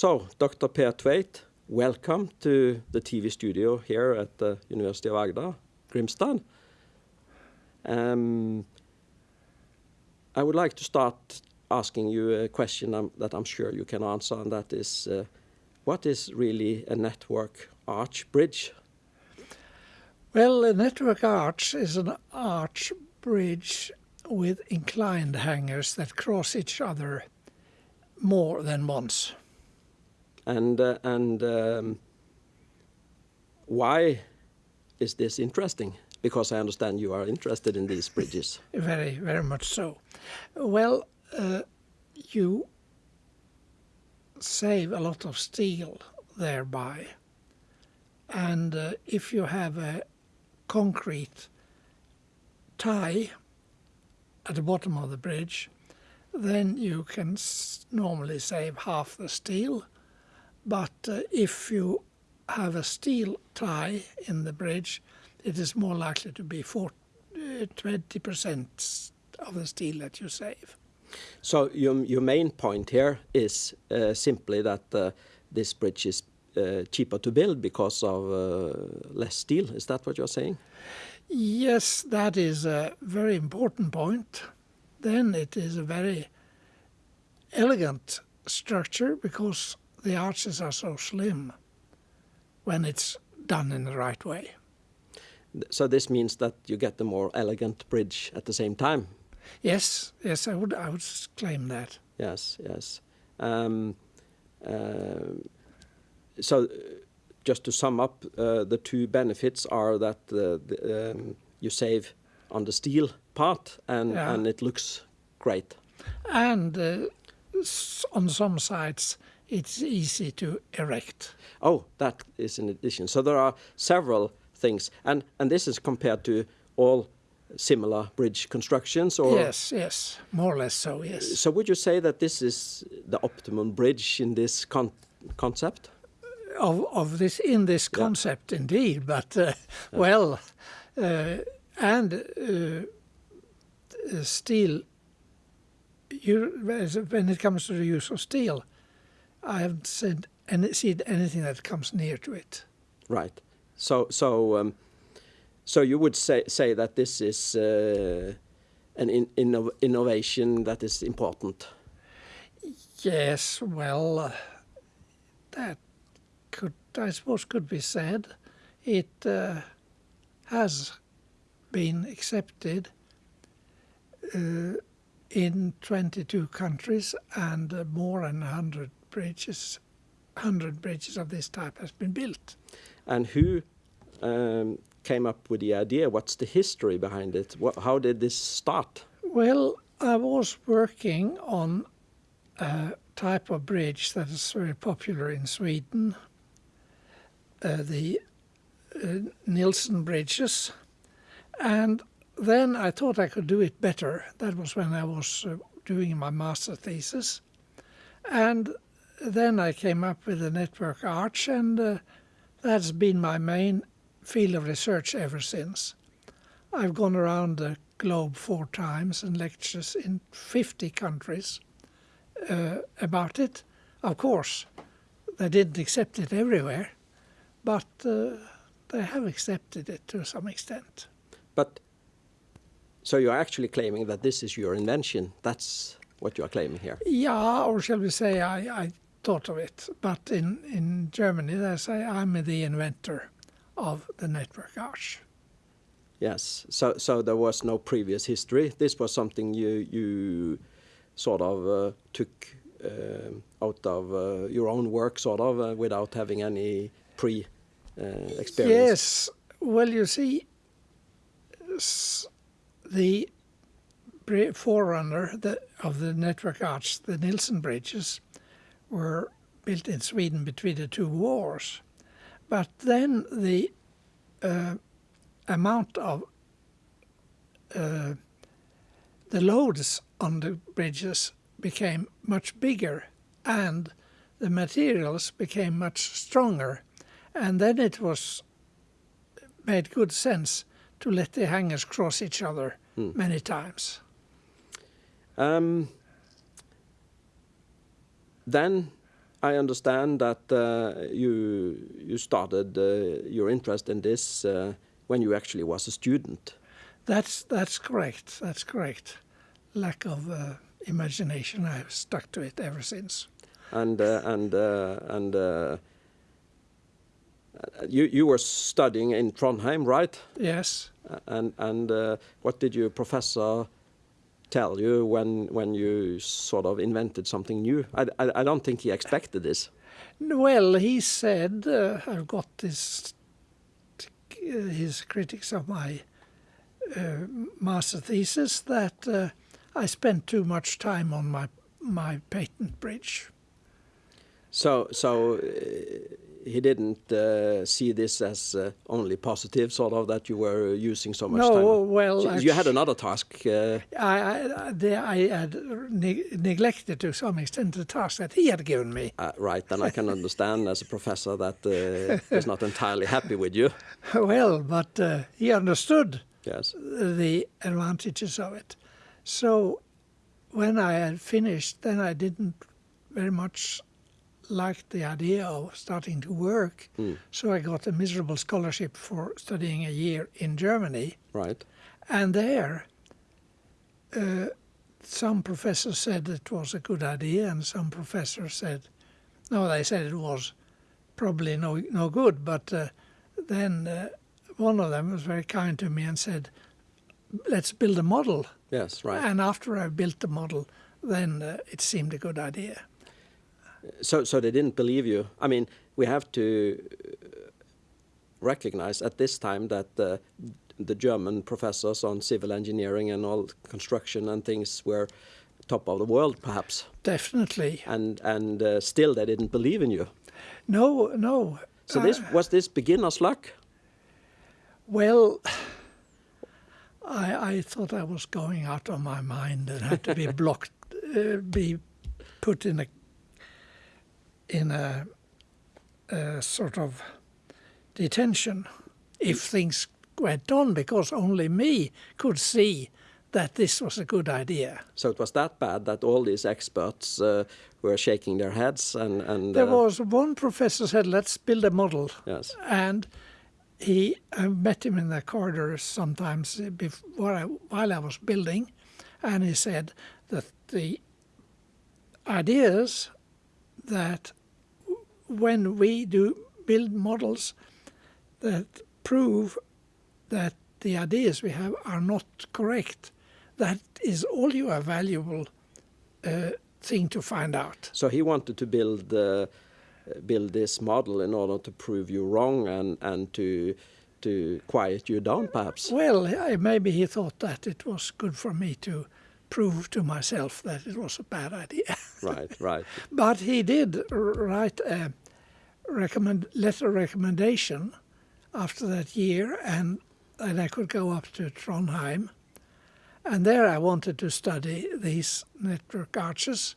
So, Dr. Per Tveit, welcome to the TV studio here at the University of Agder, Grimstad. Um, I would like to start asking you a question um, that I'm sure you can answer, and that is, uh, what is really a network arch bridge? Well, a network arch is an arch bridge with inclined hangers that cross each other more than once. And, uh, and um, why is this interesting? Because I understand you are interested in these bridges. Very, very much so. Well, uh, you save a lot of steel thereby. And uh, if you have a concrete tie at the bottom of the bridge, then you can normally save half the steel. But uh, if you have a steel tie in the bridge, it is more likely to be 20% uh, of the steel that you save. So your, your main point here is uh, simply that uh, this bridge is uh, cheaper to build because of uh, less steel. Is that what you're saying? Yes, that is a very important point. Then it is a very elegant structure because the arches are so slim when it's done in the right way. So this means that you get a more elegant bridge at the same time. Yes, yes, I would, I would claim that. Yes, yes. Um, uh, so, just to sum up, uh, the two benefits are that uh, the, um, you save on the steel part, and yeah. and it looks great. And uh, on some sides, it's easy to erect. Oh, that is in addition. So there are several things, and and this is compared to all similar bridge constructions or yes yes more or less so yes so would you say that this is the optimum bridge in this con concept of of this in this concept yeah. indeed but uh, yeah. well uh, and uh, steel you, when it comes to the use of steel I haven't said any, seen anything that comes near to it right so so um, so you would say say that this is uh, an in, inno innovation that is important. Yes, well, uh, that could I suppose could be said. It uh, has been accepted uh, in 22 countries and uh, more than 100 bridges 100 bridges of this type has been built. And who um, came up with the idea? What's the history behind it? What, how did this start? Well, I was working on a type of bridge that is very popular in Sweden, uh, the uh, Nielsen bridges. And then I thought I could do it better. That was when I was uh, doing my master thesis. And then I came up with the network arch, and uh, that's been my main field of research ever since. I've gone around the globe four times and lectures in 50 countries uh, about it. Of course, they didn't accept it everywhere, but uh, they have accepted it to some extent. But so you're actually claiming that this is your invention? That's what you are claiming here? Yeah, or shall we say I, I thought of it. But in, in Germany they say I'm the inventor of the network arch. Yes, so so there was no previous history. This was something you you sort of uh, took uh, out of uh, your own work, sort of, uh, without having any pre uh, experience. Yes, well, you see, the forerunner the, of the network arch, the Nielsen bridges, were built in Sweden between the two wars. But then the uh, amount of uh, the loads on the bridges became much bigger and the materials became much stronger and then it was made good sense to let the hangers cross each other mm. many times. Um, then I understand that uh, you you started uh, your interest in this uh, when you actually was a student. That's that's correct. That's correct. Lack of uh, imagination. I've stuck to it ever since. and uh, and uh, and uh, you you were studying in Trondheim, right? Yes. And and uh, what did your professor tell you when when you sort of invented something new? I, I, I don't think he expected this. Well, he said uh, I've got this his critics of my uh, master thesis that uh, I spent too much time on my my patent bridge. So so uh, he didn't uh, see this as uh, only positive, sort of that you were using so much no, time. well, So you had another task. Uh, I, I, the, I had ne- neglected to some extent the task that he had given me. uh, right, then I can understand as a professor that uh, is not entirely happy with you. Well, but uh, he understood Yes. the advantages of it. So when I had finished, then I didn't very much like the idea of starting to work. Mm. So I got a miserable scholarship for studying a year in Germany. Right. And there, uh, some professors said it was a good idea, and some professors said, no, they said it was probably no no good. But uh, then uh, one of them was very kind to me and said, let's build a model. Yes. Right. And after I built the model, then uh, it seemed a good idea. So, so they didn't believe you. I mean, we have to uh, recognize at this time that uh, the German professors on civil engineering and all construction and things were top of the world, perhaps, Definitely. and and uh, still they didn't believe in you. No, no. So uh, this was this beginner's luck. Well, I, I thought I was going out of my mind and had to be blocked, uh, be put in a in a, a sort of detention if things went on, because only me could see that this was a good idea. So it was that bad that all these experts uh, were shaking their heads and and There uh, was one professor said, "Let's build a model," yes, and he I met him in the corridors sometimes before I, while I was building, and he said that the ideas that when we do build models that prove that the ideas we have are not correct, that is all you are valuable uh, thing to find out. So he wanted to build uh, build this model in order to prove you wrong and and to to quiet you down, perhaps. Well, I- maybe he thought that it was good for me to prove to myself that it was a bad idea. right, right. but he did write a recommend letter recommendation after that year, and then I could go up to Trondheim, and there I wanted to study these network arches,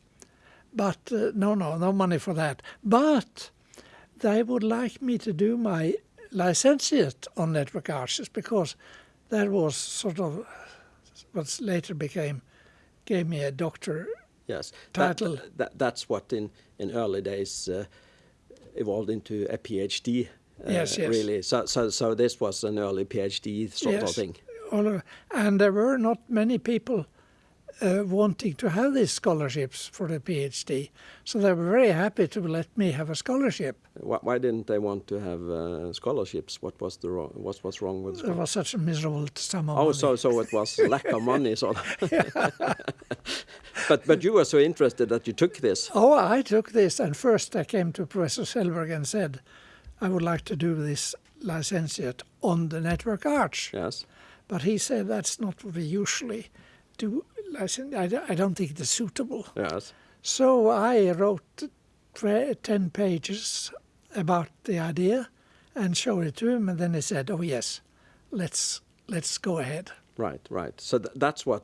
but uh, no, no, no money for that. But they would like me to do my licentiate on network arches because that was sort of what later became gave me a doctor Yes. That- Title. That, that's what in in early days uh, evolved into a PhD. Uh, Yes, yes. Really. So so so this was an early PhD sort of thing. and there were not many people uh, wanting to have these scholarships for the PhD. So they were very happy to let me have a scholarship. Why, why didn't they want to have uh, scholarships? What was the wrong, what was wrong with It scholarships? was such a miserable sum of Oh, money. so so it was lack of money, sort of. but but you were so interested that you took this. Oh, I took this, and first I came to Professor Selberg and said, I would like to do this licentiate on the network arch. Yes. But he said that's not what we usually do. I, don't- think it's suitable. Yes. So I wrote 10 pages about the idea and showed it to him, and then he said, "Oh yes, let's let's go ahead." Right. Right. So th- that's what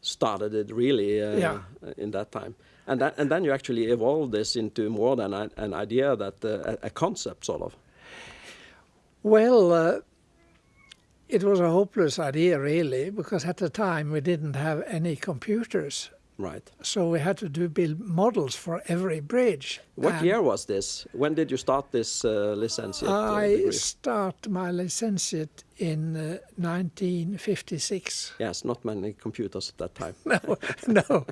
started it really uh, Yeah. in that time. And that, and then you actually evolved this into more than a, an idea that uh, a, a concept sort of. Well, uh, it was a hopeless idea, really, because at the time we didn't have any computers Right. So we had to do build models for every bridge. What And year was this? When did you start this uh, licentiate uh, I degree? start my licentiate in uh, 1956. Yes, not many computers at that time. no, no.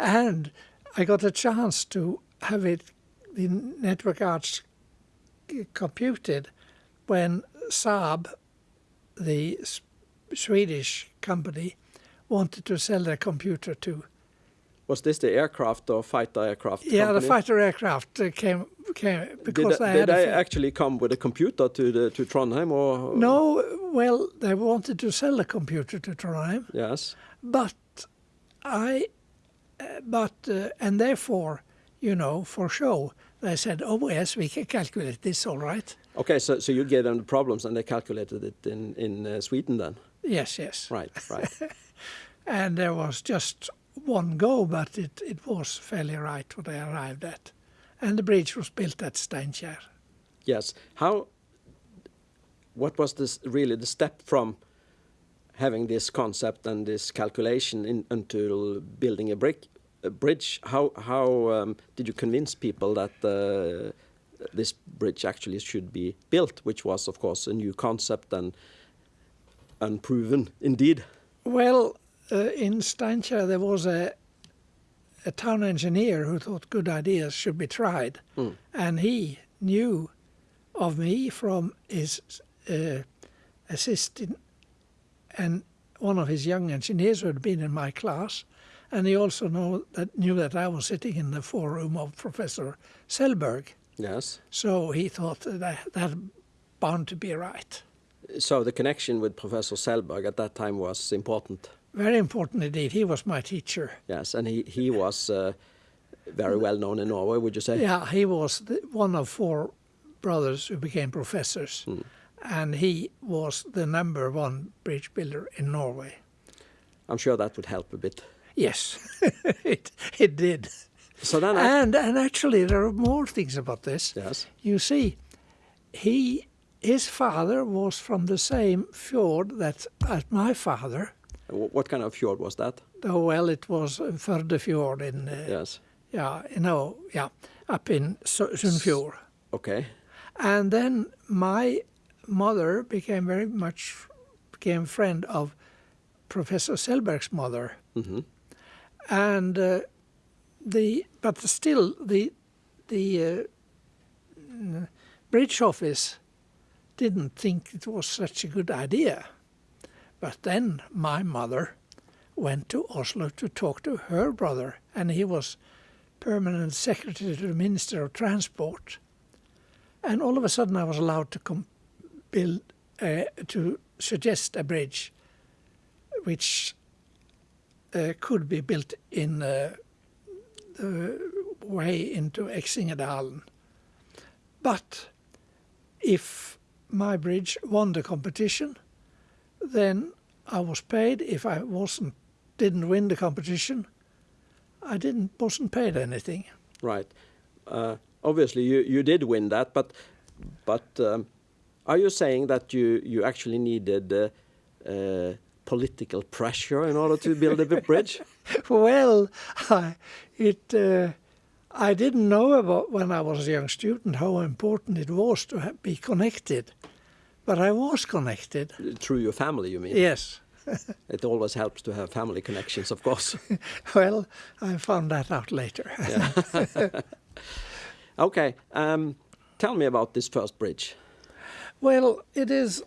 And I got a chance to have it, the network arches computed when Saab, the S- Swedish company, wanted to sell their computer to. Was this the aircraft or fighter aircraft? Yeah, the fighter aircraft uh, came came Did, because did had a they actually come with a computer to the to Trondheim or no. Well, they wanted to sell the computer to Trondheim, Yes. but I, uh, but uh, and therefore, you know, for show, they said, "Oh yes, we can calculate this, all right." Okay, so so you gave them the problems and they calculated it in in uh, Sweden then. Yes, yes. Right, right. And there was just one go, but it, it was fairly right what they arrived at. And the bridge was built at Steinkjer. yes. How? What was this really the step from having this concept and this calculation in, until building a brick a bridge? How how um, did you convince people that uh, this bridge actually should be built, which was of course a new concept and unproven indeed. Well, uh, in Steinkjer there was a a town engineer who thought good ideas should be tried, Mm. and he knew of me from his uh, assistant and one of his young engineers who had been in my class, and he also know that knew that I was sitting in the foreroom of Professor Selberg. Yes. So he thought that that bound to be right. So the connection with Professor Selberg at that time was important. Very important indeed. He was my teacher. Yes, and he he was uh, very well known in Norway. Would you say? Yeah, he was the, one of four brothers who became professors, and he was the number one bridge builder in Norway. I'm sure that would help a bit. Yes, it, it did. So then, I, And and actually, there are more things about this. yes, You see, he his father was from the same fjord that as my father. Wh- what kind of fjord was that? Oh well, it was Førdefjord in uh, Yes. yeah, you know, yeah, up in Su- Sunnfjord. Okay. And then my mother became very much became friend of Professor Selberg's mother, hmm and uh, the but still the the uh, mm, bridge office didn't think it was such a good idea. But then my mother went to Oslo to talk to her brother, and he was permanent secretary to the Minister of Transport. And all of a sudden, I was allowed to build uh, to suggest a bridge, which uh, could be built in uh, the way into Eksingedalen. But if my bridge won the competition, then I was paid. If I wasn't, didn't win the competition, I didn't wasn't paid anything. Right. Uh, obviously, you you did win that, but but um, are you saying that you you actually needed uh, uh, political pressure in order to build a bridge? well, I, it. Uh, I didn't know about when I was a young student how important it was to be connected, but I was connected. Through your family, you mean? Yes. It always helps to have family connections, of course. Well, I found that out later. okay. Um, tell me about this first bridge. well, it is.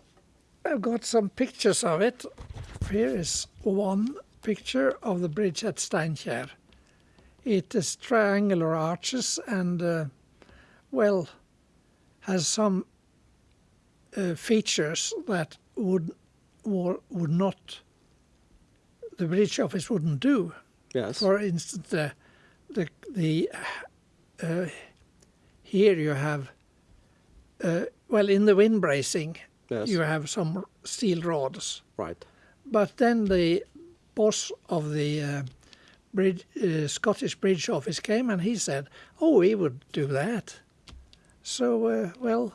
I've got some pictures of it. Here is one picture of the bridge at Steinkjer. It is triangular arches and, uh, well, has some uh, features that would or would not the bridge office wouldn't do. Yes. For instance, the the the uh, here you have uh, well in the wind bracing yes. you have some steel rods, right. but then the boss of the uh, bridge, uh, Scottish Bridge Office came and he said, "Oh, we would do that." So uh, well,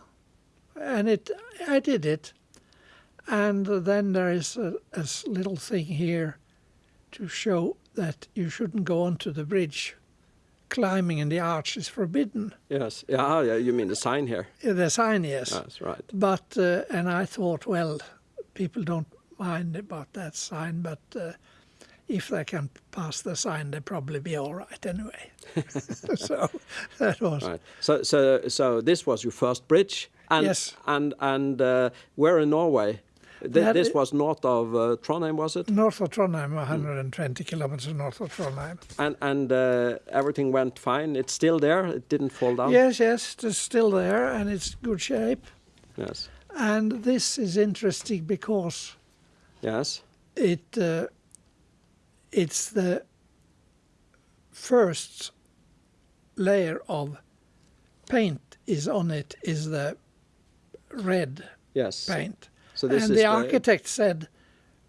and it I did it, and then there is a, a little thing here to show that you shouldn't go onto the bridge. Climbing in the arch is forbidden. Yes. Yeah, yeah. You mean the sign here? The sign, yes. That's right. But uh, and I thought, well, people don't mind about that sign, but uh, if they can pass the sign, they'll probably be all right anyway. so that was Right. So, so, so this was your first bridge, and Yes. and and uh, where in Norway? Th- this was north of uh, Trondheim, was it? north of Trondheim, 120 kilometers north of Trondheim. And and uh, everything went fine. It's still there. It didn't fall down. Yes, yes, it's still there and it's good shape. Yes. And this is interesting because Yes. it uh, it's the first layer of paint is on it is the red Yes. paint. So this and is the architect said,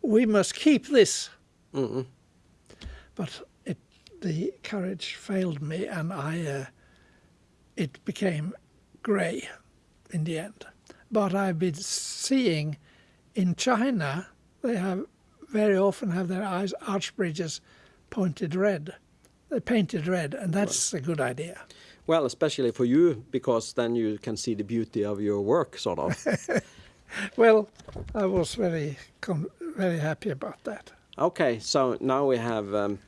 "We must keep this," Mhm. but it, the courage failed me, and I uh, it became grey in the end. But I've been seeing in China they have very often have their eyes arch bridges pointed red, they painted red, and that's a good idea. Well, especially for you, because then you can see the beauty of your work, sort of. Well, I was very con- very happy about that. okay. So now we have um,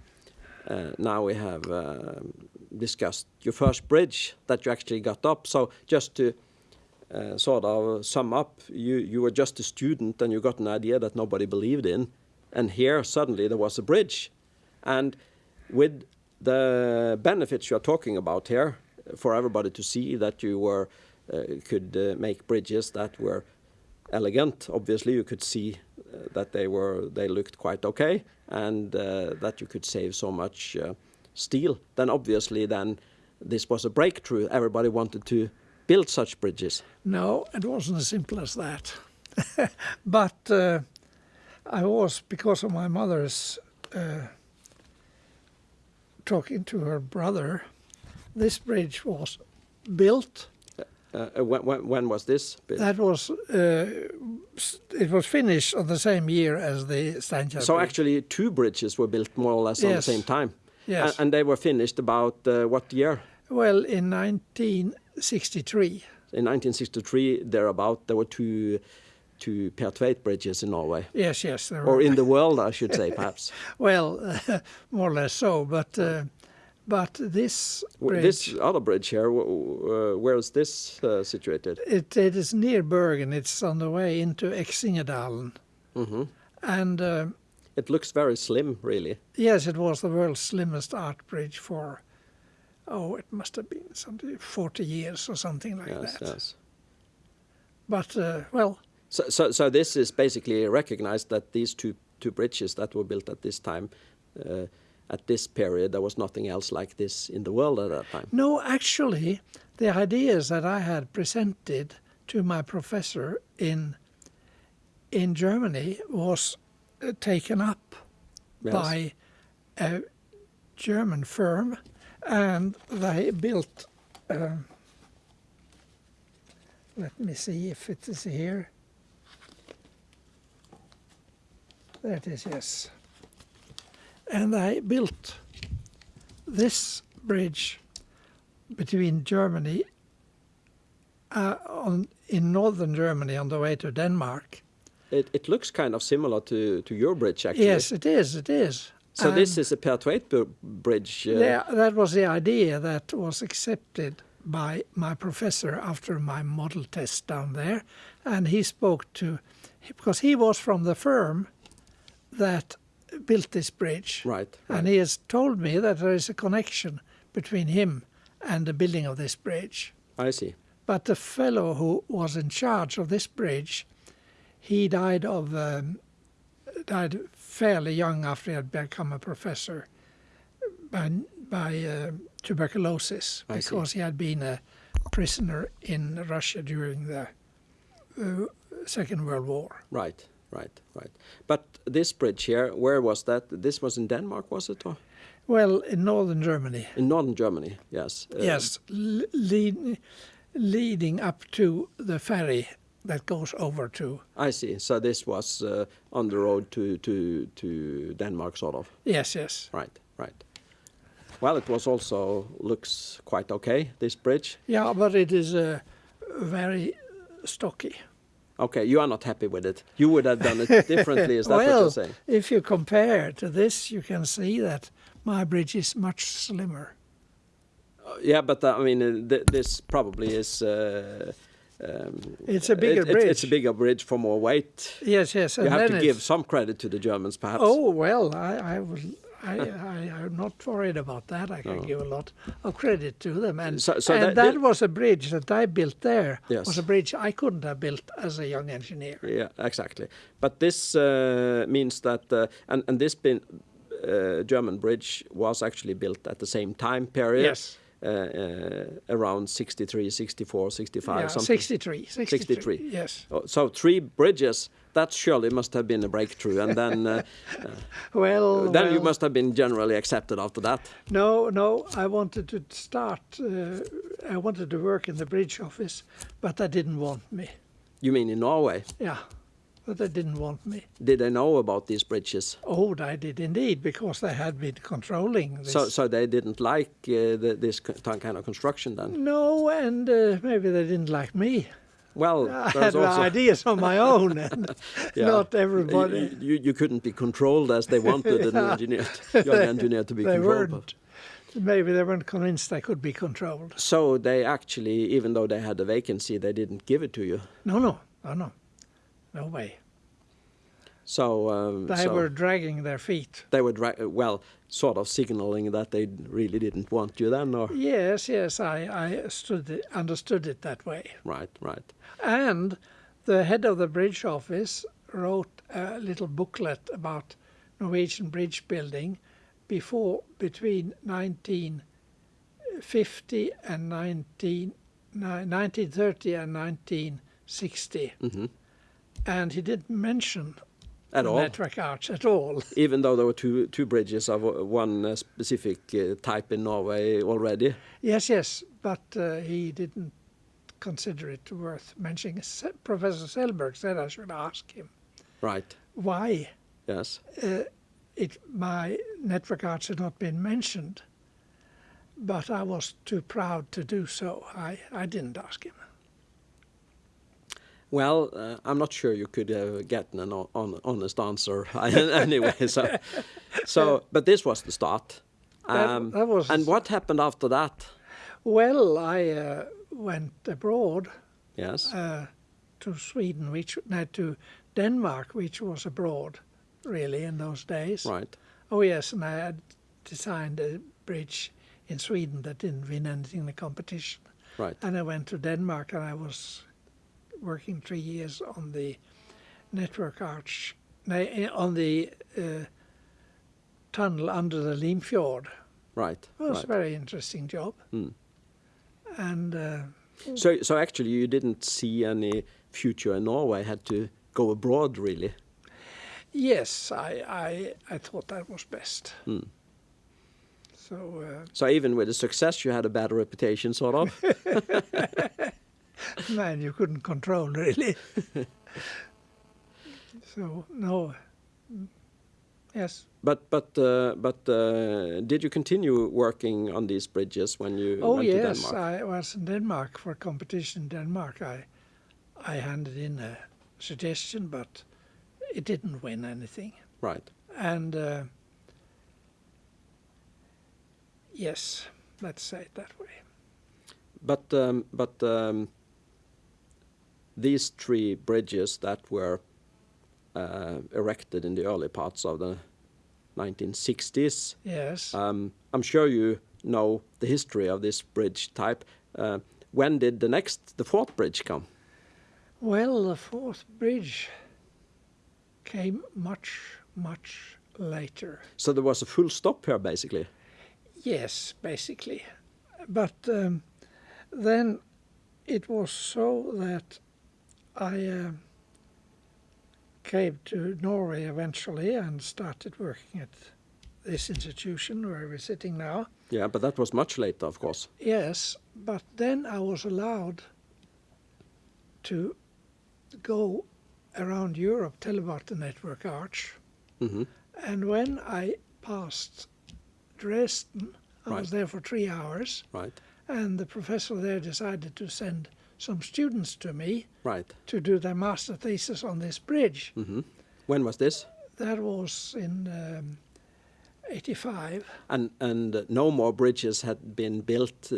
uh, now we have um discussed your first bridge that you actually got up. So just to uh, sort of sum up, you you were just a student and you got an idea that nobody believed in, and here suddenly there was a bridge, and with the benefits you are talking about here, for everybody to see that you were uh, could uh, make bridges that were elegant. Obviously, you could see uh, that they were they looked quite okay, and that you could save so much steel. Then obviously, then this was a breakthrough. Everybody wanted to build such bridges. No, it wasn't as simple as that. but uh, I was, because of my mother's uh, talking to her brother, this bridge was built. Uh, uh, when, when, when was this? built? That was uh, it was finished on the same year as the Steinkjer so Bridge. actually, two bridges were built more or less at the same time. Yes. And, and they were finished about uh, what year? well, in 1963. In 1963, thereabout, there were two two Per Tveit bridges in Norway, Yes, yes. There or in the world, I should say, perhaps. well, more or less so. But uh, but this bridge, This other bridge here, uh, where is this uh, situated? it, it is near Bergen. It's on the way into Eksingedalen. hmm And uh, It looks very slim, really. yes, it was the world's slimmest arch bridge for, oh, it must have been something 40 years or something like yes, that. yes. But uh, well, So, so, so this is basically recognized that these two two bridges that were built at this time, uh, at this period, there was nothing else like this in the world at that time. no, actually, the ideas that I had presented to my professor in in Germany was uh, taken up Yes. by a German firm, and they built. Um, let me see if it is here. There it is, yes. And they built this bridge between Germany, uh, on in northern Germany on the way to Denmark. It, it looks kind of similar to, to your bridge, actually. Yes, it is. It is. So this is a Per Tveit bu- bridge. Uh, Yeah, that was the idea that was accepted by my professor after my model test down there, and he spoke to because he was from the firm that built this bridge, Right. and he has told me that there is a connection between him and the building of this bridge. I see. But the fellow who was in charge of this bridge, he died of um, died fairly young after he had become a professor by by uh, tuberculosis I see. because he had been a prisoner in Russia during the uh, Second World War. Right, right, right. But this bridge here, where was that? This was in Denmark, was it? Or Well, in northern Germany, in northern Germany? Yes. Uh, yes, lead, leading up to the ferry that goes over to I see. So this was uh, on the road to, to, to Denmark, sort of. yes, yes, Right, right. Well, it was also looks quite okay. This bridge. yeah, but it is uh, very stocky. Okay, you are not happy with it. You would have done it differently. Is that what you're saying? if you compare to this, you can see that my bridge is much slimmer. Yeah, but uh, I mean, uh, th this probably is. Uh, um, It's a bigger it- it- bridge. It's a bigger bridge for more weight. Yes, yes, and You have to give some credit to the Germans, perhaps. Oh well, I, I will. I, I, I'm not worried about that. I can No. give a lot of credit to them, and So- so and that- that, that- was a bridge that I built there. Yes. Was a bridge I couldn't have built as a young engineer. Yeah, exactly. But this uh, means that, uh, and and this been, uh, German bridge was actually built at the same time period. Yes. Uh, uh, around 63, 64, 65, Yeah, something. 63, 63. 63. Yes. Oh, So three bridges. That surely must have been a breakthrough, and then uh, Well, then you must have been generally accepted after that. No, no. I wanted to start. Uh, I wanted to work in the bridge office, but they didn't want me. You mean in Norway? Yeah, but they didn't want me. Did they know about these bridges? Oh, they did indeed, because they had been controlling this. So so they didn't like uh, the, this ki- kind of construction then. no, and uh, maybe they didn't like me. Well, I had also ideas on my own, and Yeah. not everybody. You, you, couldn't be controlled as they wanted an engineer, young engineer to be they controlled. weren't. Maybe they weren't convinced they could be controlled. So they actually, even though they had a vacancy, they didn't give it to you. No, no, no, no, no way. So um, They so were dragging their feet. they were dra- well, sort of signaling that they really didn't want you then, or Yes, yes, I, I it, understood it that way. right, right. And the head of the bridge office wrote a little booklet about Norwegian bridge building before between 1950 and 19, ni- 1930 and 1960. hmm And he didn't mention At all, network arch at all. even though there were two two bridges of uh, one uh, specific uh, type in Norway already. Yes, yes, but uh, he didn't consider it worth mentioning. Se- Professor Selberg said I should ask him Right. why Yes. uh, it, my network arch had not been mentioned, but I was too proud to do so. I, I didn't ask him. Well, uh, I'm not sure you could have gotten an hon- honest answer anyway. So, so, but this was the start. That- that was- and what happened after that? Well, I uh, went abroad Yes. uh, to Sweden, which no, to Denmark, which was abroad, really in those days. right. Oh yes, and I had designed a bridge in Sweden that didn't win anything in the competition. Right. And I went to Denmark and I was working three years on the network arch, eh, on the uh, tunnel under the Limfjord. Right. It was right. a very interesting job. Mm. And uh, So, so actually, you didn't see any future in Norway. Had to go abroad, really. yes, I, I, I thought that was best. Mm. So uh, So even with the success, you had a bad reputation, sort of. man, you couldn't control really. so no, yes. but but uh, but uh, did you continue working on these bridges when you Oh went yes, to Denmark? Oh yes, I was in Denmark for a competition in Denmark. I I handed in a suggestion, but it didn't win anything. Right. And uh, yes, let's say it that way. But um, but um, these three bridges that were uh, erected in the early parts of the 1960s, Yes. um, I'm sure you know the history of this bridge type. Uh, when did the next, the fourth bridge come? well, the fourth bridge came much, much later. So there was a full stop here, basically. Yes, basically. But um, then it was so that I uh, came to Norway eventually and started working at this institution where we're sitting now. Yeah, but that was much later, of course. Yes, but then I was allowed to go around Europe, tell about the network arch. hmm And when I passed Dresden, I Right. was there for three hours, Right. and the professor there decided to send some students to me Right. to do their master thesis on this bridge. hmm When was this? That was in um, 85. And and no more bridges had been built uh,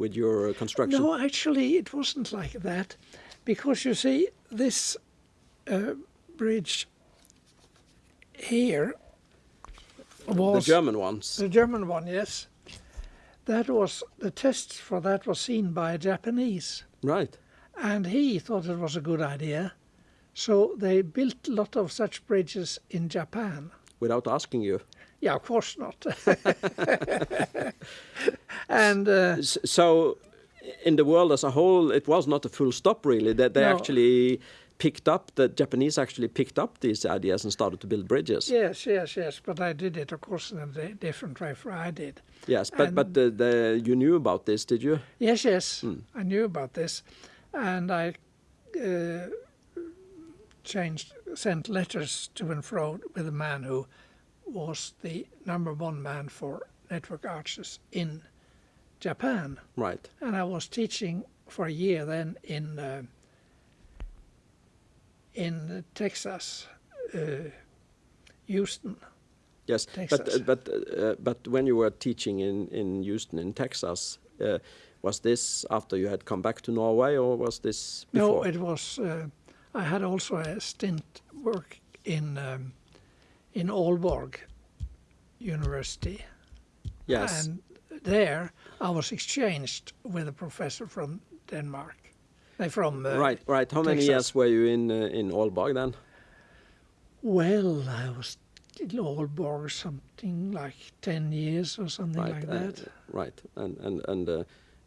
with your construction. No, actually, it wasn't like that, because you see, this uh, bridge here was... the German ones. the German one, yes. That was the test for that was seen by a Japanese, Right. and he thought it was a good idea. So they built a lot of such bridges in Japan. Without asking you. Yeah, of course not. and uh, So, in the world as a whole, it was not a full stop really. That they No. actually picked up. The Japanese actually picked up these ideas and started to build bridges. yes, yes, yes. But I did it, of course, in a different way from I did. Yes, but but the, the, you knew about this, did you? Yes, yes, Hmm. I knew about this, and I uh, changed, sent letters to and fro with a man who was the number one man for network arches in Japan, Right. and I was teaching for a year then in uh, in Texas, uh, Houston. Yes, Texas. but but uh, but when you were teaching in in Houston in Texas, uh, was this after you had come back to Norway, or was this No, it was. Uh, I had also a stint work in um, in Aalborg University, yes, and there I was exchanged with a professor from Denmark. From uh, right, right. How many Texas. years were you in uh, in Aalborg then? Well, I was in Aalborg something like ten years or something right, like uh, that. right, and and and. Uh,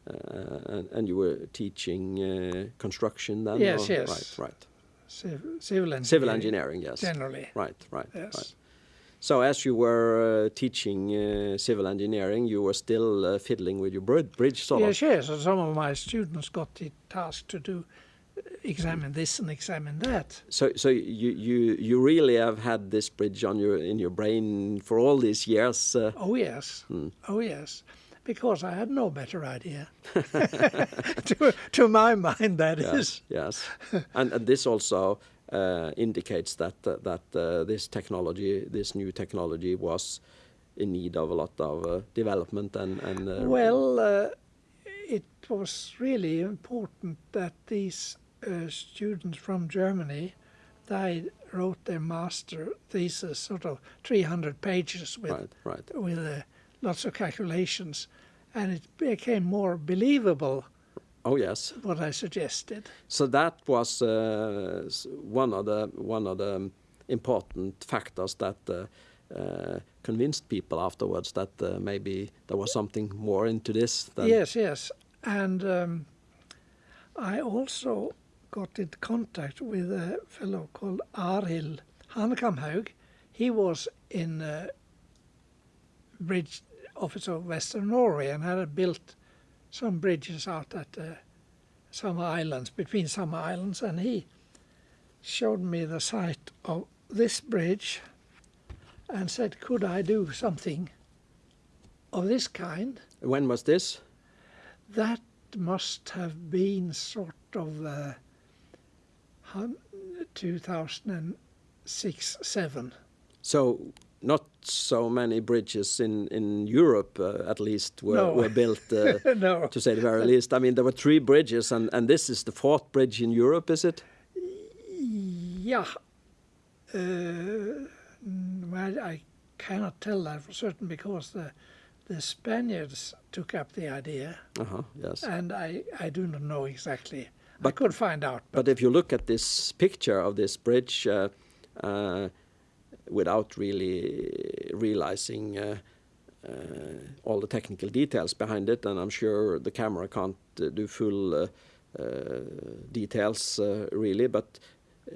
uh, and, and you were teaching uh, construction then? Yes, or- yes. Right, right. Civ- civil engineering. Civil engineering, yes. Generally, Right, right, yes. right. So as you were uh, teaching uh, civil engineering, you were still uh, fiddling with your bridge, sort Yes, of. yes. And some of my students got the task to do examine this and examine that. So, so you, you you really have had this bridge on your in your brain for all these years. Uh, Oh yes, Hmm. oh yes, because I had no better idea. to, to my mind, that is. yes, yes. and, and this also uh, indicates that uh, that uh, this technology, this new technology, was in need of a lot of uh, development and and. Uh, Well, uh, it was really important that these uh, students from Germany, they wrote their master thesis, sort of 300 pages with right, right. with uh, lots of calculations, and it became more believable Oh yes. what I suggested. So that was uh, one of the one of the important factors that uh, uh, convinced people afterwards that uh, maybe there was something more into this. Than Yes, yes. And um, I also got in contact with a fellow called Arild Hankamhaug. He was in uh, bridge office of Western Norway and had built some bridges out at uh, some islands, between some islands, and he showed me the site of this bridge and said, could I do something of this kind? When was this? That must have been sort of uh, 2006 7. So not so many bridges in in Europe, uh, at least, were, No. were built. Uh, no. to say the very least. I mean, there were three bridges, and, and this is the fourth bridge in Europe, is it? Yeah. Uh, well, I cannot tell that for certain because the the Spaniards took up the idea, Uh huh. Yes. and I, I do not know exactly. I But- could find out, but, But if you look at this picture of this bridge, uh, uh, without really realizing uh, uh, all the technical details behind it, and I'm sure the camera can't uh, do full uh, uh, details really, but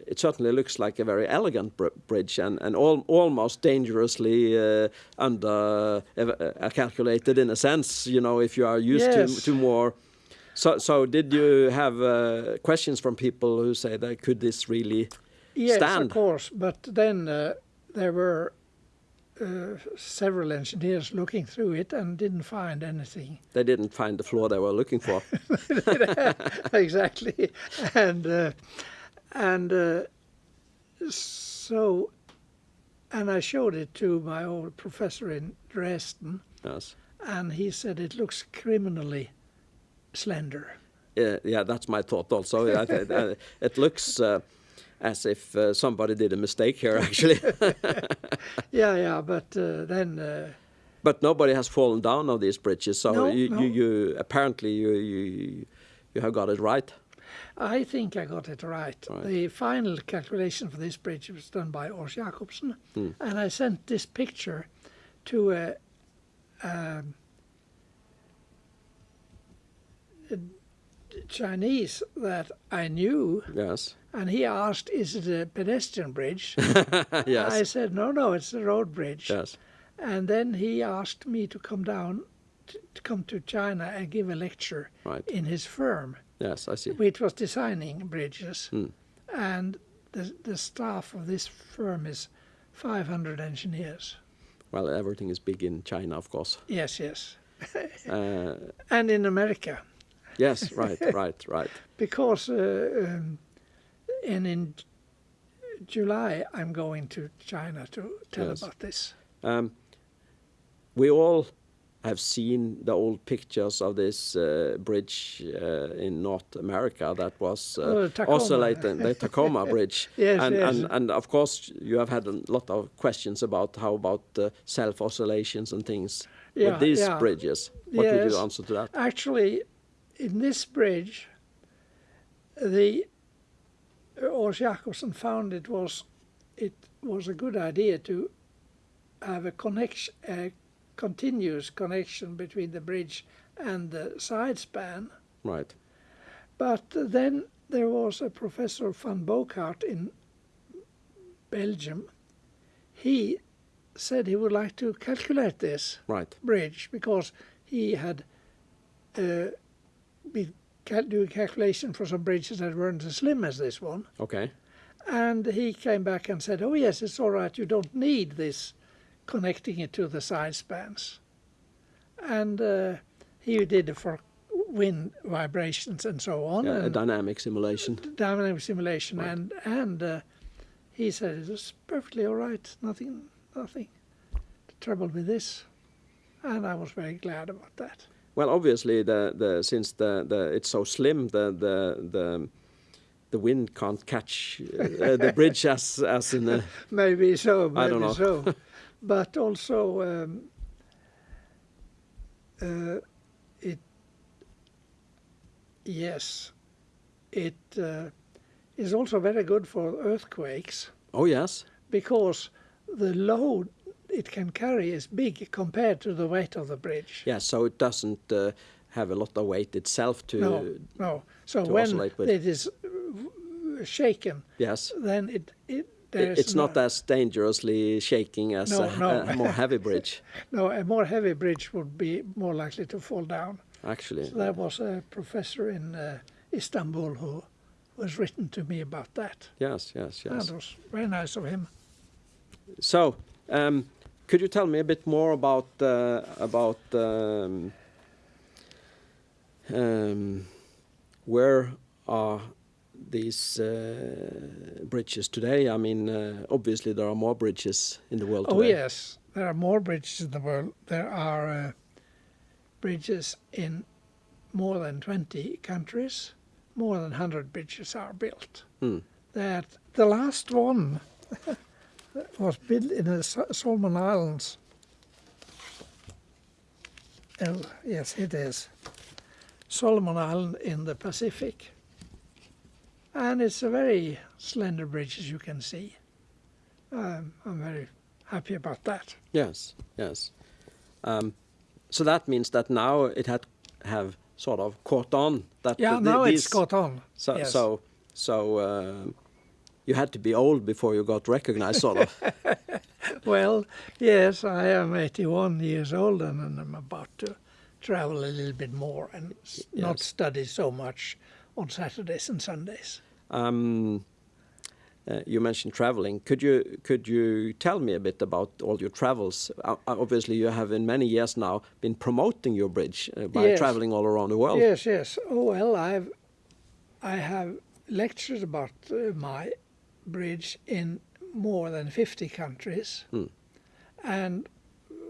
it certainly looks like a very elegant br- bridge and, and al- almost dangerously uh, under uh, calculated in a sense, you know, if you are used Yes. to, to more So, so did you have uh, questions from people who say that could this really Yes, stand? of course. But then there were uh, several engineers looking through it and didn't find anything. They didn't find the floor they were looking for. exactly, and uh, and uh, so, and I showed it to my old professor in Dresden, yes. and he said it looks criminally slender. Yeah, yeah, that's my thought also. Uh, it looks uh, as if uh, somebody did a mistake here, actually. Yeah, yeah, but uh, then. Uh, but nobody has fallen down on these bridges, so No, you, no. you, you apparently you, you you have got it right. I think I got it right. Right. The final calculation for this bridge was done by Ors Jacobsen, and I sent this picture to a, um, a Chinese that I knew, Yes. and he asked, "Is it a pedestrian bridge?" yes. I said, "No, no, it's a road bridge." yes. And then he asked me to come down, to, to come to China and give a lecture Right. in his firm Yes, I see. which was designing bridges. Mm. And the, the staff of this firm is 500 engineers. Well, everything is big in China, of course. Yes, yes. Uh, And in America, yes, right, right, right. because uh, um, and in July I'm going to China to tell Yes. about this. Um, we all have seen the old pictures of this uh, bridge uh, in North America that was uh, Oh, the oscillating, the Tacoma Bridge. Yes, and, yes. And, and of course, you have had a lot of questions about how about uh, self oscillations and things Yeah, with these yeah. bridges. What would you answer to that? Actually, in this bridge, the Ors Jacobsen found it was it was a good idea to have a connection, a continuous connection between the bridge and the side span. Right. But then there was a professor van Bogaert in Belgium. He said he would like to calculate this Right. bridge because he had uh, been do a calculation for some bridges that weren't as slim as this one. Okay. And he came back and said, "Oh yes, it's all right. You don't need this connecting it to the side spans." And uh, he did it for wind vibrations and so on, Yeah, a dynamic simulation. dynamic simulation, Right. and and uh, he said it was perfectly all right. Nothing, nothing trouble with this, and I was very glad about that. Well, obviously, the, the since the, the it's so slim, the the the the wind can't catch uh, the bridge as as in a Maybe so, I maybe don't know. so. but also, um, uh, it, yes, it uh, is also very good for earthquakes oh yes because the load it can carry is big compared to the weight of the bridge. yeah so it doesn't uh, have a lot of weight itself to No, no. So when it is uh, shaken, yes then it, it It- there is it's not no- as dangerously shaking as No, a, no. a more heavy bridge No, a more heavy bridge would be more likely to fall down. actually So there was a professor in uh, Istanbul who was written to me about that. yes yes yes it was very nice of him. so um, could you tell me a bit more about uh, about um, um, where are these uh, bridges today? I mean, uh, obviously there are more bridges in the world Oh today. Oh yes, there are more bridges in the world. There are uh, bridges in more than 20 countries. More than 100 bridges are built. Hmm. That the last one was built in the Solomon Islands. Oh, yes, it is. Solomon Island in the Pacific. And it's a very slender bridge, as you can see. Um, I'm very happy about that. Yes, yes. Um, so that means that now it had have sort of caught on that Yeah, the- now these, it's caught on. So yes. so so uh, you had to be old before you got recognized, sort of. Well, yes, I am 81 years old and I'm about to travel a little bit more and s- not study so much on Saturdays and Sundays. Um, uh, you mentioned traveling. Could you could you tell me a bit about all your travels? Uh, obviously, you have in many years now been promoting your bridge uh, by Yes. traveling all around the world. Yes, yes. Oh well, I've I have lectured about uh, my bridge in more than 50 countries, Hmm. and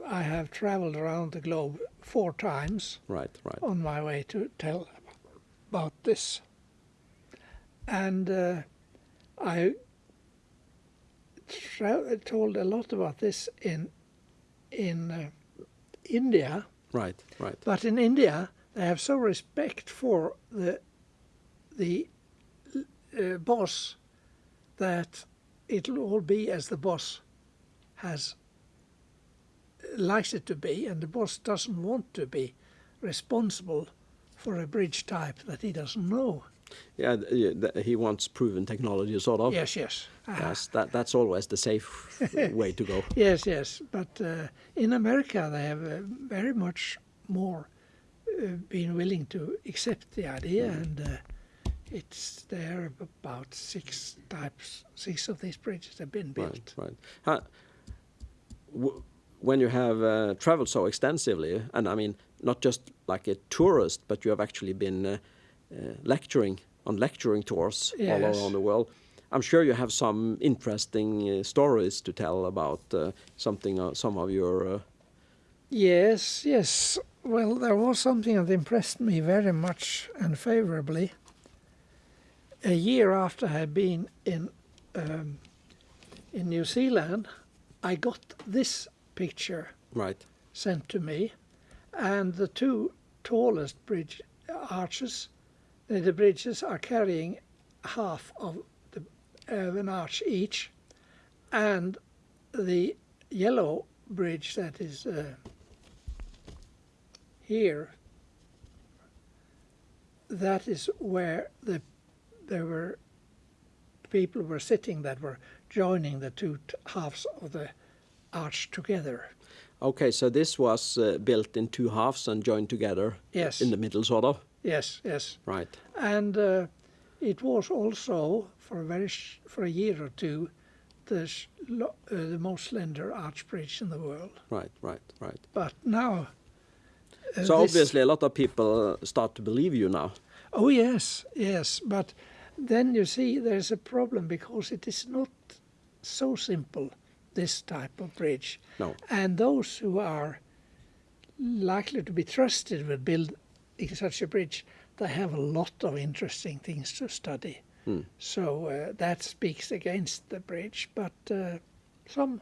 I have traveled around the globe four times Right, right. on my way to tell about this. And uh, I tra- told a lot about this in in uh, India. Right, right. But in India, they have so respect for the the uh, boss that it'll all be as the boss has likes it to be, and the boss doesn't want to be responsible for a bridge type that he doesn't know. Yeah, th- th- he wants proven technology, sort of. Yes, yes. Ah, Yes, that that's always the safe way to go. Yes, yes. But uh, in America, they have uh, very much more uh, been willing to accept the idea, and uh, it's there are about six types, six of these bridges have been built. Right, right. How, when you have uh, traveled so extensively, and I mean, not just like a tourist, but you have actually been uh, uh, lecturing on lecturing tours all around the world. I'm sure you have some interesting uh, stories to tell about uh, something, uh, some of your. Uh, Yes, yes. Well, there was something that impressed me very much and favorably. A year after I had been in um, in New Zealand, I got this picture right, sent to me, and the two tallest bridge arches, uh, the bridges are carrying half of the of an arch each, and the yellow bridge that is uh, here. That is where the there were people were sitting that were joining the two t- halves of the arch together. Okay, so this was uh, built in two halves and joined together Yes. in the middle, sort of. Yes, yes. Right. And uh, it was also for a very sh- for a year or two the sh- lo- uh, the most slender arch bridge in the world. Right. Right. Right. But now, uh, So obviously, a lot of people start to believe you now. oh yes, yes. But then you see, there's a problem because it is not so simple. This type of bridge, No. and those who are likely to be trusted with building such a bridge, they have a lot of interesting things to study. Hmm. So uh, that speaks against the bridge, but uh, some,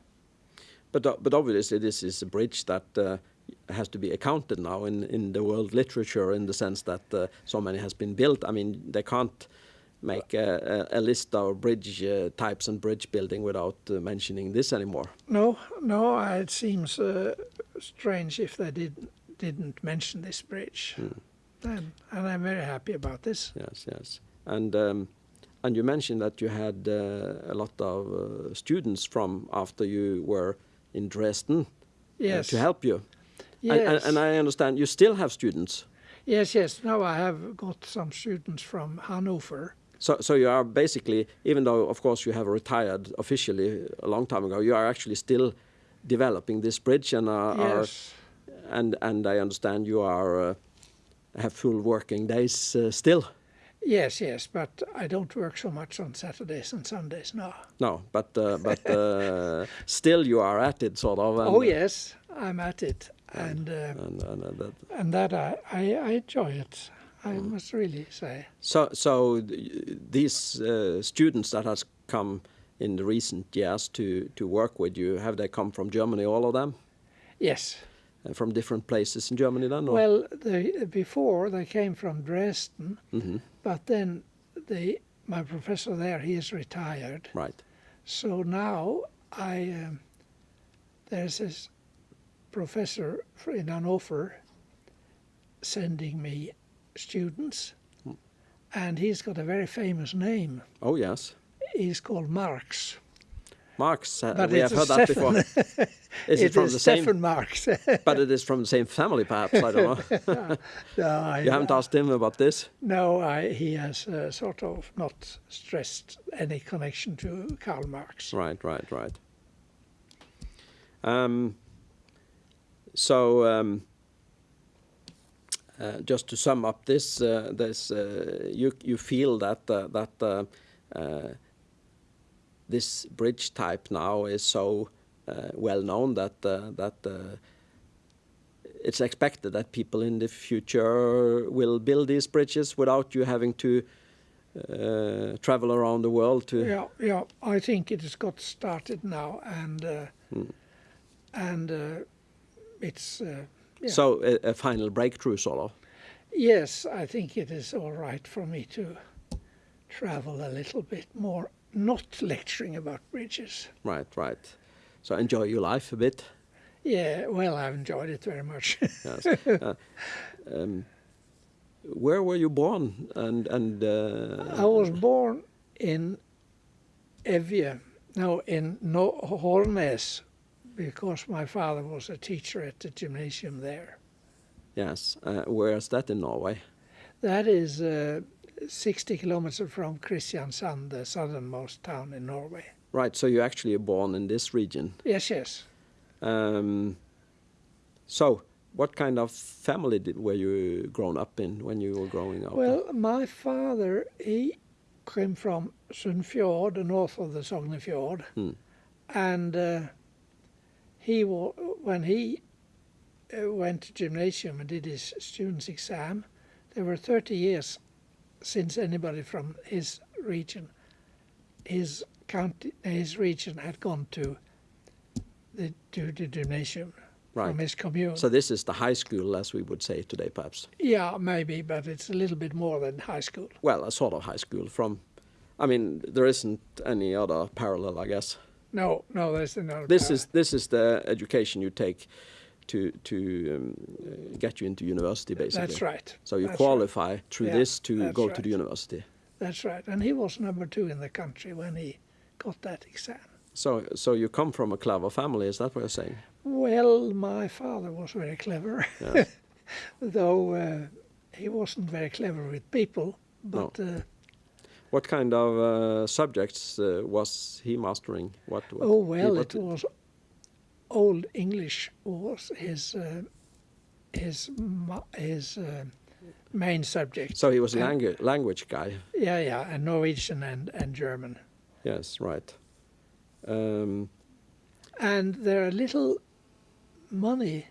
But uh, but obviously, this is a bridge that uh, has to be accounted now in in the world literature in the sense that uh, so many has been built. I mean, they can't make a, a, a list of bridge uh, types and bridge building without uh, mentioning this anymore. no, no, it seems uh, strange if they did, didn't mention this bridge. Then, and I'm very happy about this. Yes, yes. And um, and you mentioned that you had uh, a lot of uh, students from after you were in Dresden uh, Yes. to help you. Yes. And, and, and I understand you still have students. yes, yes. Now I have got some students from Hanover. So, so you are basically, even though of course you have retired officially a long time ago, you are actually still developing this bridge, and are, are and and I understand you are uh, have full working days uh, still. Yes, yes, but I don't work so much on Saturdays and Sundays now. No, but uh, but uh, still you are at it, sort of. And, oh yes, I'm at it, and uh, And, and, uh, that. and that I, I, I enjoy it. I must really say. So, so th- these uh, students that has come in the recent years to to work with you, have they come from Germany, all of them, Yes. Uh, from different places in Germany, then? Or? Well, they, before they came from Dresden, Mhm. but then the my professor there he is retired. right. So now I um, there's this professor in Hannover sending me students, and he's got a very famous name. Oh yes. He's called Marx, Marx. Uh, But we have heard that before. Is it, it from is the same? Steffen Marx. But it is from the same family, perhaps. I don't know. no, I, you haven't asked him about this. No, I, he has uh, sort of not stressed any connection to Karl Marx. Right, right, right. Um, so, um, uh, just to sum up this, uh, this uh, you you feel that uh, that uh, uh, this bridge type now is so uh, well known that uh, that uh, it's expected that people in the future will build these bridges without you having to uh, travel around the world to. Yeah, yeah. I think it has got started now, and uh, Hmm. and uh, it's uh, yeah. So a, a final breakthrough, sort of. yes. I think it is all right for me to travel a little bit more, not lecturing about bridges. Right, right. So enjoy your life a bit. Yeah, well, I've enjoyed it very much. Yes. uh, um, where were you born? And and uh, I was born in Evje, no, in no, Hornnes, because my father was a teacher at the gymnasium there. yes, uh, where is that in Norway? That is uh, 60 kilometers from Kristiansand, the southernmost town in Norway. Right. So you actually are born in this region. Yes, yes. Um, so what kind of family did, were you grown up in when you were growing up? Well, my father, he came from Sunnfjord, the north of the Sognefjord, Hmm. and uh, he when he uh, went to gymnasium and did his student's exam, there were 30 years since anybody from his region, his county, his region had gone to the to the gymnasium from his commune. So this is the high school, as we would say today, perhaps. yeah, maybe, but it's a little bit more than high school. Well, a sort of high school. From, I mean, there isn't any other parallel, I guess. No, no, there's another. This is this is the education you take to to um, uh, get you into university, basically. That's right. So you That's qualify through Yeah, this to that's go to the university. That's right. And he was number two in the country when he got that exam. So so you come from a clever family, is that what you're saying? Well, my father was very clever, though uh, he wasn't very clever with people. But uh, what kind of uh, subjects uh, was he mastering? What? what oh well, it was old English was his uh, his his uh, main subject. So he was a langu- language guy. Yeah, yeah, and Norwegian and, and German. Yes, right. Um, And there are little money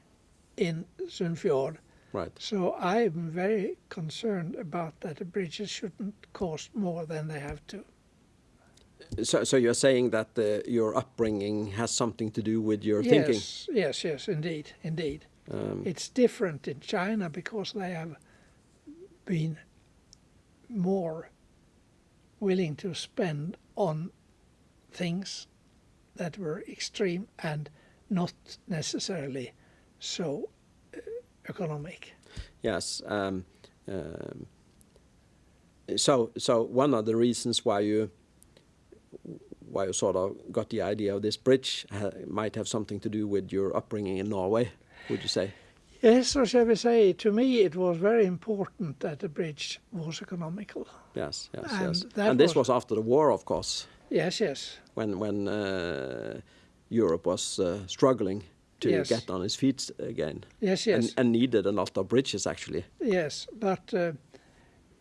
in Sunnfjord, right. so I'm very concerned about that the bridges shouldn't cost more than they have to. So so you're saying that uh, your upbringing has something to do with your thinking. yes, yes, yes, indeed, indeed. Um, It's different in China because they have been more willing to spend on things that were extreme and not necessarily so economic. Yes. Um, um, so, so one of the reasons why you why you sort of got the idea of this bridge ha might have something to do with your upbringing in Norway, would you say? Yes, or shall we say, to me it was very important that the bridge was economical. Yes, yes, And yes. And this was- was after the war, of course, Yes, yes, when when uh, Europe was uh, struggling to Yes. get on his feet again, yes, yes. and, and needed a lot of bridges actually. Yes, but uh,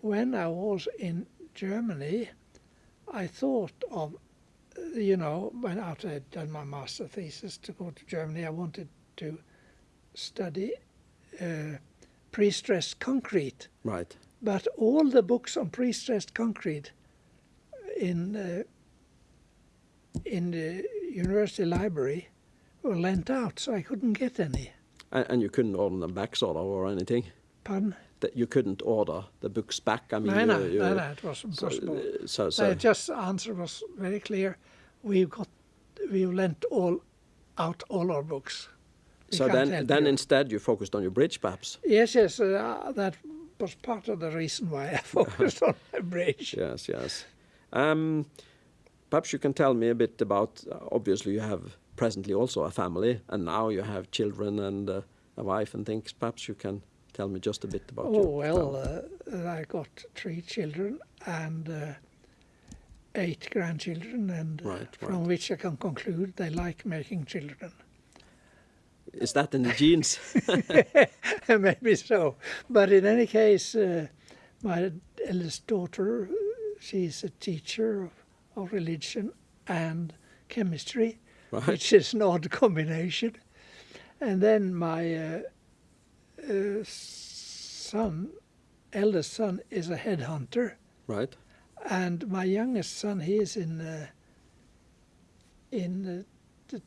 when I was in Germany, I thought of, uh, you know, when after I'd done my master thesis to go to Germany, I wanted to study uh, pre-stressed concrete. Right. But all the books on pre-stressed concrete in uh, in the university library were lent out, so I couldn't get any. And, and you couldn't order them back, sort of, or anything. Pardon? That you couldn't order the books back. I mean, no, no, you, you, no, no, it was So, impossible. uh, so, So so just answer was very clear. We've got we've lent all out all our books. We so then, then you. instead you focused on your bridge, perhaps. yes, yes, uh, that was part of the reason why I focused on my bridge. Yes, yes. Um, perhaps you can tell me a bit about. Uh, obviously, you have presently also a family, and now you have children and uh, a wife and things. Perhaps you can tell me just a bit about. Oh well, uh, I got three children and uh, eight grandchildren, and uh, Right, from right. which I can conclude they like making children. is that in the genes? Maybe so, but in any case, uh, my eldest daughter, she's a teacher of, of religion and chemistry, right. which is an odd combination. And then my uh, uh, son, eldest son, is a headhunter, Right. and my youngest son, he is in uh, in the, the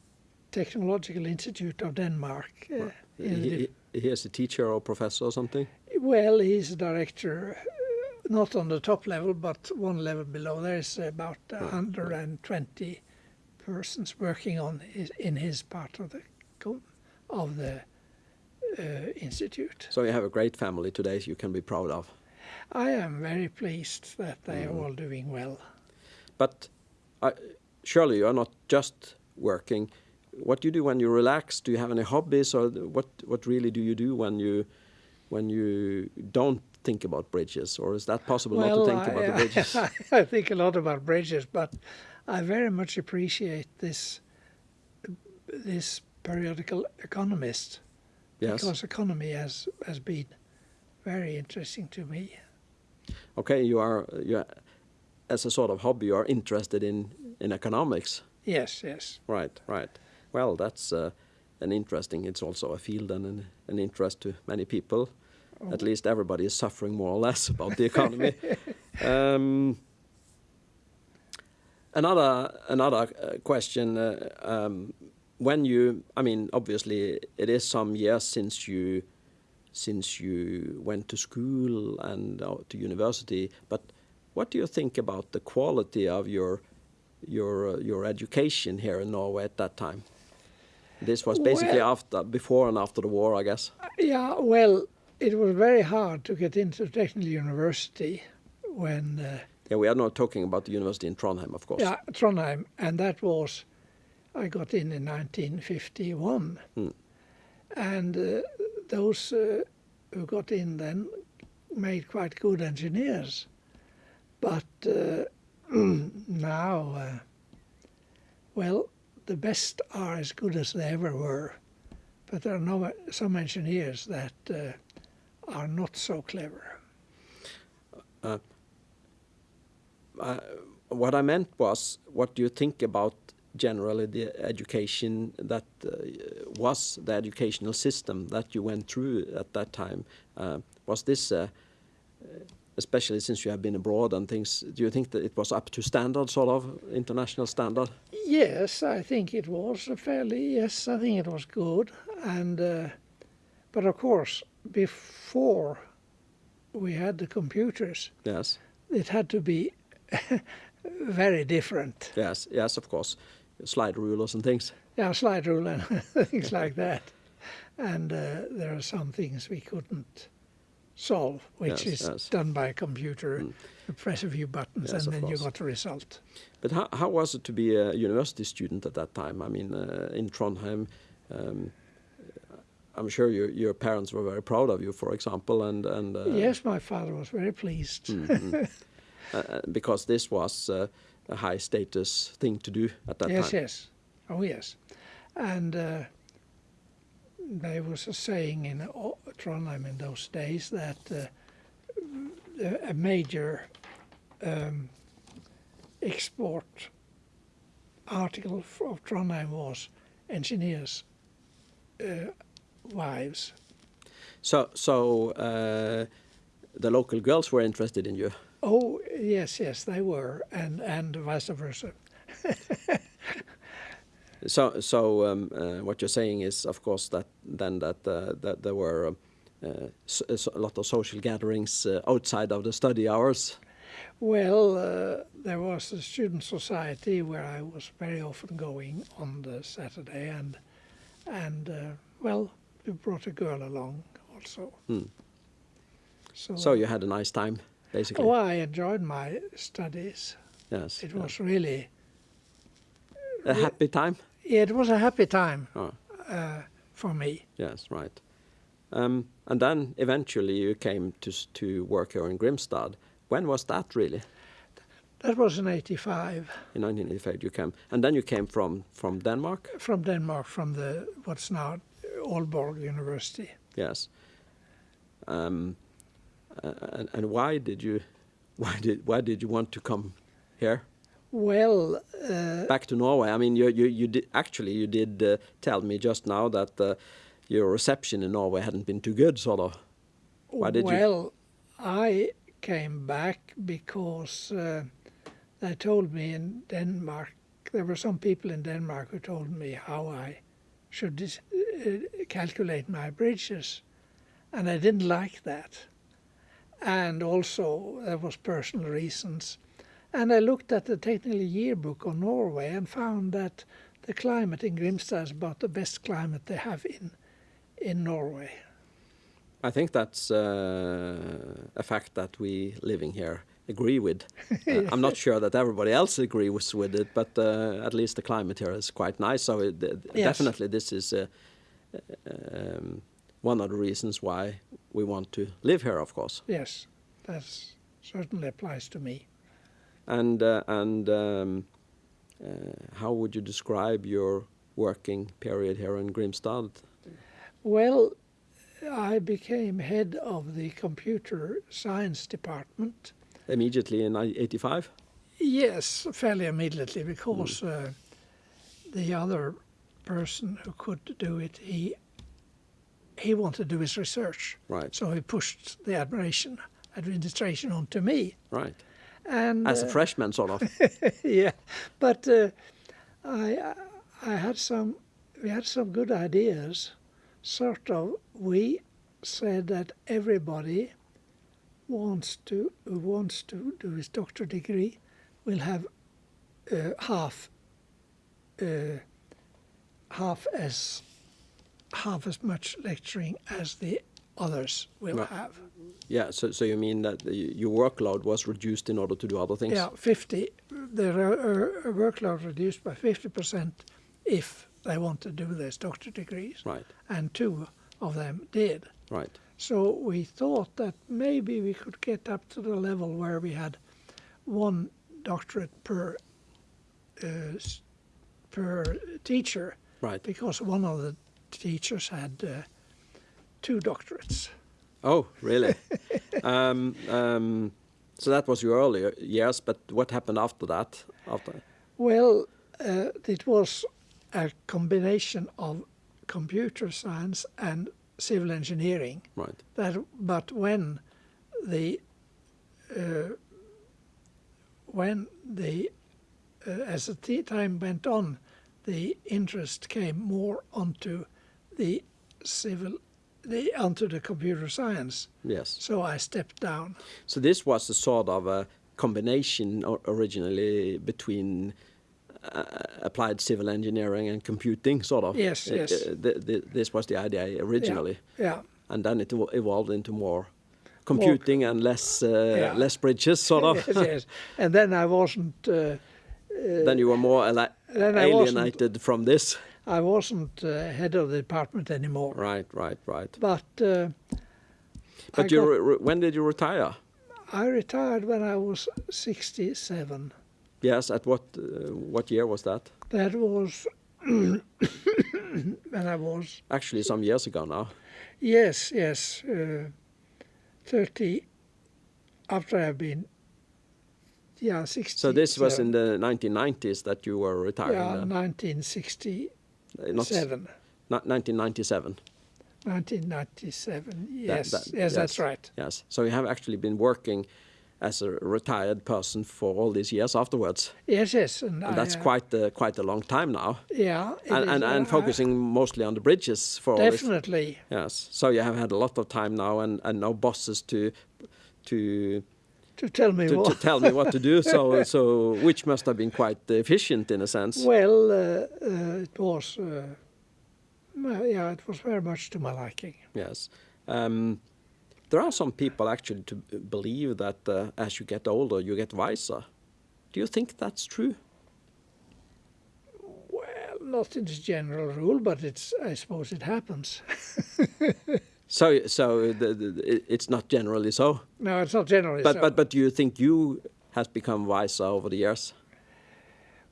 Technological Institute of Denmark. Uh, in He, he, he is a teacher or professor or something. well, he's a director, uh, not on the top level, but one level below. There's about Right, 120 persons working on his, in his part of the of the uh, institute. So you have a great family today. You can be proud of. I am very pleased that they are Mm. all doing well. But I, surely you are not just working. What do you do when you relax? Do you have any hobbies, or what? What really do you do when you when you don't think about bridges, or is that possible not to think I, about the bridges? I think a lot about bridges, but I very much appreciate this this periodical Economist yes. because economy has has been very interesting to me. Okay. You are you are, as a sort of hobby. You are interested in in economics. Yes, yes. Right. Right. Well, that's uh, an interesting. It's also a field and an, an interest to many people. At least everybody is suffering more or less about the economy. um, another another uh, question. Uh, um, when you, I mean, obviously, it is some years since you since you went to school and uh, to university. But what do you think about the quality of your your uh, your education here in Norway at that time? This was basically Well- after, before and after the war, I guess. Yeah, well, it was very hard to get into technical university when uh, Yeah, we are not talking about the university in Trondheim, of course. yeah Trondheim, and that was I got in in 1951, Hmm. and uh, those uh, who got in then made quite good engineers, but uh, now, uh, well, the best are as good as they ever were, but there are no, some engineers that uh, are not so clever. Uh, what I meant was, what do you think about generally the education that uh, was the educational system that you went through at that time? Uh, was this, uh, especially since you have been abroad and things, do you think that it was up to standard, sort of international standard? Yes, I think it was fairly. Yes, I think it was good, and uh, but of course, before we had the computers, Yes, it had to be very different. yes, yes, of course. Slide rulers and things. Yeah, slide ruler and things like that, and uh, there are some things we couldn't solve, which Yes, is yes. done by a computer. Mm. You press a few buttons, Yes, and then you got a result. But how, how was it to be a university student at that time? I mean, uh, in Trondheim, um, I'm sure your your parents were very proud of you, for example, and and uh, yes, my father was very pleased. mm, mm. Uh, uh, because this was uh, a high status thing to do at that yes, time. yes. Yes. Oh, yes. And uh, there was a saying in Trondheim in those days that uh, a- a major um, export article of Trondheim was engineers' uh, wives. So so uh, the local girls were interested in you. Oh, yes, yes, they were, and, and vice versa. So so um, uh, what you're saying is, of course, that then that uh, that there were. Um, uh, s- s- a lot of social gatherings uh, outside of the study hours. Well, uh, there was a student society where I was very often going on the Saturday, and and uh, well, we brought a girl along also. Hmm. So, So you had a nice time, basically. oh, I enjoyed my studies. yes. It yeah. was really A happy time? Yeah, it was a happy time Oh, uh, for me. yes, right. Um, and then eventually you came to to work here in Grimstad. When was that really? That was in '85 In 1985 you came, and then you came from from Denmark. from Denmark, from the what's now Aalborg University. Yes. Um, and, and why did you, why did why did you want to come here Well, uh, back to Norway? I mean, you you, you did actually you did uh, tell me just now that uh, your reception in Norway hadn't been too good, sort of. Why did you- well, I came back because uh, they told me in Denmark. There were some people in Denmark who told me how I should dis- uh, calculate my bridges, and I didn't like that. And also, there was personal reasons. And I looked at the technical yearbook on Norway and found that the climate in Grimstad is about the best climate they have in in Norway. I think that's uh, a fact that we living here agree with. Uh, I'm not sure that everybody else agrees with it, but uh, at least the climate here is quite nice. So it, Yes. definitely, this is um, one of the reasons why we want to live here, of course. Yes, that certainly applies to me. And uh, and um, uh, how would you describe your working period here in Grimstad? Well, I became head of the computer science department. Immediately in 85? Yes, fairly immediately because uh, the other person who could do it, he he wanted to do his research, Right, so he pushed the administration administration onto me. right. And As a uh, freshman, sort of. yeah, but uh, I I had some we had some good ideas. Sort of, we said that everybody wants to who wants to do his doctorate degree will have uh, half uh, half as half as much lecturing as the others will Right. have. Yeah, so so you mean that the, your workload was reduced in order to do other things? Yeah, 50. The uh, uh, workload reduced by 50% if they want to do these doctorate degrees, Right, and two of them did. right. So we thought that maybe we could get up to the level where we had one doctorate per uh, per teacher, Right. because one of the teachers had uh, two doctorates. Oh, really? um, um, so that was your earlier years, but what happened after that? After Well, uh, it was a combination of computer science and civil engineering. right, That, but when the uh, when the uh, as the time went on, the interest came more onto the civil, the onto the computer science. yes. So I stepped down. So this was a sort of a combination originally between uh, applied civil engineering and computing, sort of. Yes, Uh, yes. uh, th- th- this was the idea originally, Yeah. and then it evolved into more computing and less uh, Yeah. less bridges, sort of. yes, yes. And then I wasn't. Uh, then you were more ali- Then I wasn't- alienated from this. I wasn't uh, head of the department anymore. Right, right, right. But uh, But got- when did you retire? I retired when I was 67. Yes, at what uh, what year was that? That was when I was Actually, some years ago now. yes, yes, uh, 30. After I've been yeah 60. So this was in the 1990s that you were retiring. yeah then? 1967. Uh, not s- not 1997. 1997. Yes, that- yes, that's right. Yes. So you have actually been working as a retired person for all these years afterwards. Yes, yes, and, And I, that's uh, quite uh, quite a long time now. yeah, And, is, and, and focusing mostly on the bridges for definitely. Yes. So you have had a lot of time now and, and no bosses to to To tell me to, what. to tell me what to do. So so which must have been quite efficient in a sense. Well, uh, uh, it was, uh, yeah, it was very much to my liking. Yes. Um, there are some people actually to believe that uh, as you get older, you get wiser. Do you think that's true? Well, not in its general rule, but it's I suppose it happens. So, so the, the, it's not generally so. no, it's not generally But so. but but do you think you has become wiser over the years?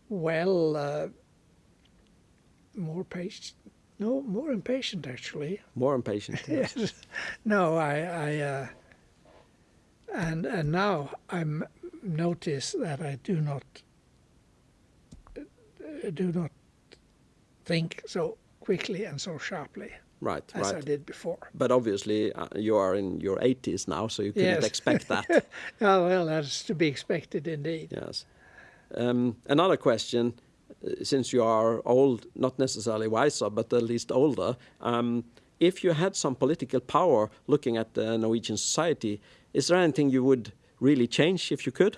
well, uh, more patient. No, more impatient actually. More impatient? Yes. no, I, I, uh, and and now I'm notice that I do not uh, do not think so quickly and so sharply Right, as I right. did before. But obviously, uh, you are in your 80s now, so you couldn't Yes. expect that. Oh well, that's to be expected indeed. yes. Um, another question, uh, since you are old, not necessarily wiser, but at least older, um, if you had some political power looking at the Norwegian society, is there anything you would really change if you could?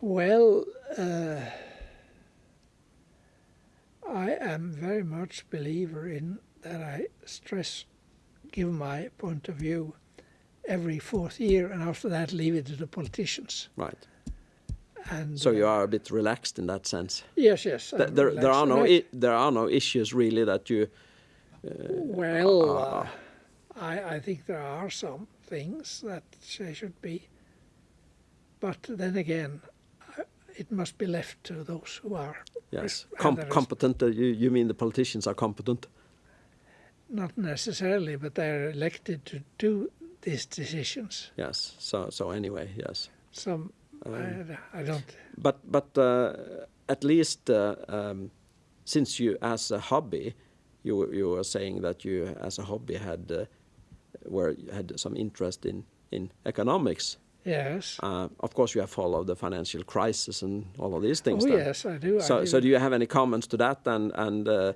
Well, uh, I am very much believer in that I stress, give my point of view every fourth year, and after that leave it to the politicians. Right. And So you uh, are a bit relaxed in that sense. yes, yes. Th- there, there are no, there are no issues really that you. well, uh, I I think there are some things that they should be, but then again, it must be left to those who are Yes, Com- competent. Uh, you, you mean the politicians are competent? not necessarily, but they're elected to do these decisions. Yes. So so anyway, yes. Some Um, I, I don't. But but uh, at least uh, um, since you as a hobby, you you were saying that you as a hobby had uh, were had some interest in in economics. Yes. Uh, of course, you have followed the financial crisis and all of these things. oh then. yes, I do. I So do. so do you have any comments to that and and uh,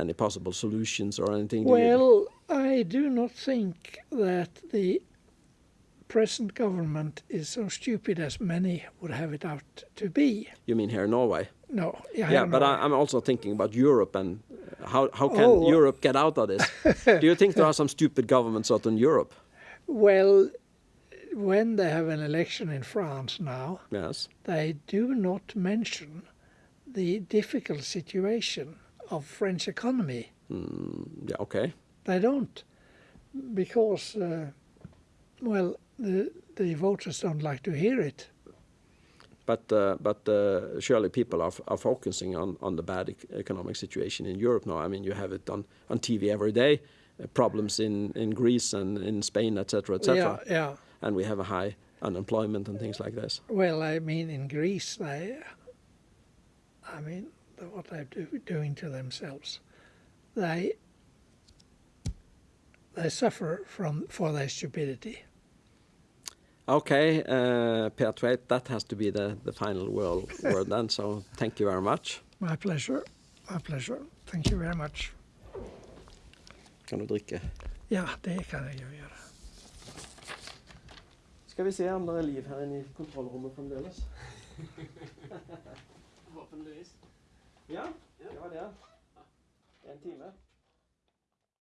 any possible solutions or anything? Well, I do not think that the present government is so stupid as many would have it out to be. you mean here in Norway? No. Yeah, but I, I'm also thinking about Europe and how how can Oh. Europe get out of this? Do you think there are some stupid governments out in Europe? well, when they have an election in France now, Yes. they do not mention the difficult situation of French economy. Mm, yeah. Okay. They don't, because, uh, well, the the voters don't like to hear it. But uh, but uh, surely people are, are focusing on, on the bad ec- economic situation in Europe now. I mean, you have it on, on TV every day. Uh, problems in, in Greece and in Spain, etc., etc. Yeah, yeah. And we have a high unemployment and things like this. Well, I mean, in Greece, they, I mean, what they're do, doing to themselves, they, they suffer from for their stupidity. Okay, uh, Per Tveit, that has to be the, the final word, word then. So thank you very much. My pleasure. My pleasure. Thank you very much. Kan du drikke? Ja, det kan jeg jo gjøre. Skal vi se om det er liv her inne i kontrollrommet fremdeles. Forhåpentligvis. Ja, det var det. En time.